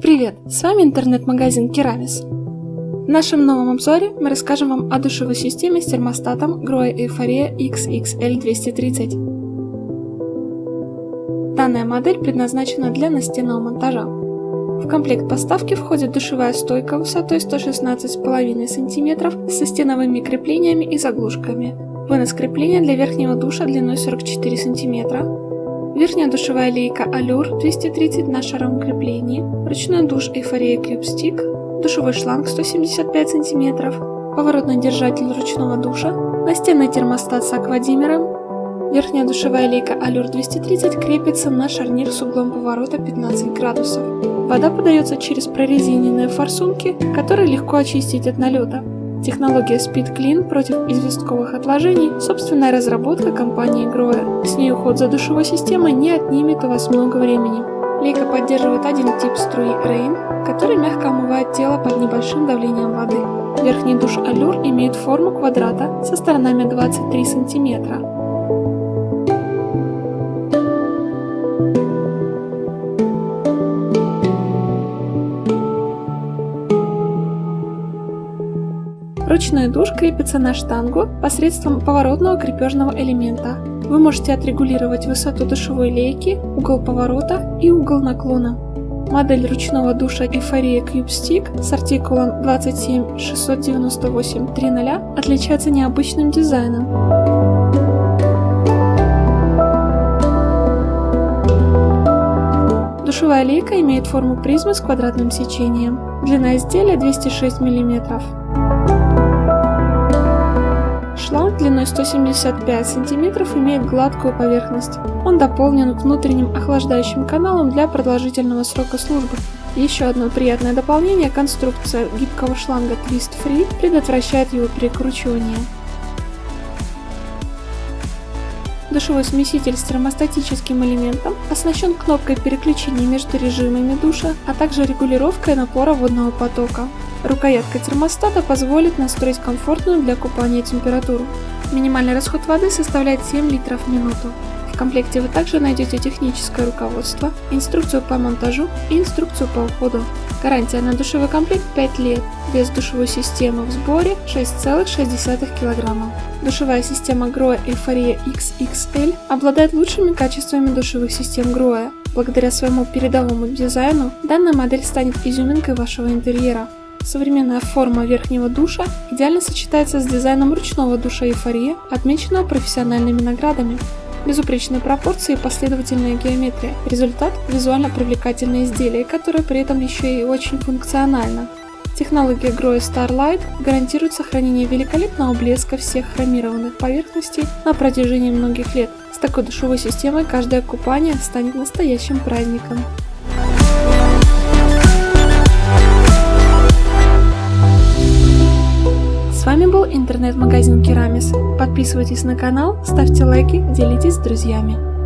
Привет, с вами интернет-магазин Керамис. В нашем новом обзоре мы расскажем вам о душевой системе с термостатом Grohe Euphoria XXL230. Данная модель предназначена для настенного монтажа. В комплект поставки входит душевая стойка высотой 116,5 см со стеновыми креплениями и заглушками, вынос крепления для верхнего душа длиной 44 см, Верхняя душевая лейка Allure 230 на шаровом креплении, ручной душ Эйфория Cube Stick, душевой шланг 175 см, поворотный держатель ручного душа, настенный термостат с аквадимером. Верхняя душевая лейка Allure 230 крепится на шарнир с углом поворота 15 градусов. Вода подается через прорезиненные форсунки, которые легко очистить от налета. Технология Speed Clean против известковых отложений – собственная разработка компании Grohe. С ней уход за душевой системой не отнимет у вас много времени. Лейка поддерживает один тип струи Rain, который мягко омывает тело под небольшим давлением воды. Верхний душ Allure имеет форму квадрата со сторонами 23 см. Ручной душ крепится на штангу посредством поворотного крепежного элемента. Вы можете отрегулировать высоту душевой лейки, угол поворота и угол наклона. Модель ручного душа Euphoria Cube Stick с артикулом 2769830 отличается необычным дизайном. Душевая лейка имеет форму призмы с квадратным сечением. Длина изделия 206 мм. Шланг длиной 175 см имеет гладкую поверхность. Он дополнен внутренним охлаждающим каналом для продолжительного срока службы. Еще одно приятное дополнение – конструкция гибкого шланга Twist Free предотвращает его перекручивание. Душевой смеситель с термостатическим элементом оснащен кнопкой переключения между режимами душа, а также регулировкой напора водного потока. Рукоятка термостата позволит настроить комфортную для купания температуру. Минимальный расход воды составляет 7 литров в минуту. В комплекте вы также найдете техническое руководство, инструкцию по монтажу и инструкцию по уходу. Гарантия на душевой комплект 5 лет. Вес душевой системы в сборе 6,6 кг. Душевая система Grohe Euphoria XXL обладает лучшими качествами душевых систем Grohe. Благодаря своему передовому дизайну данная модель станет изюминкой вашего интерьера. Современная форма верхнего душа идеально сочетается с дизайном ручного душа эйфория, отмеченного профессиональными наградами. Безупречные пропорции и последовательная геометрия. Результат – визуально привлекательное изделие, которое при этом еще и очень функционально. Технология Grohe Starlight гарантирует сохранение великолепного блеска всех хромированных поверхностей на протяжении многих лет. С такой душевой системой каждое купание станет настоящим праздником. Интернет-магазин Керамис. Подписывайтесь на канал, ставьте лайки, делитесь с друзьями.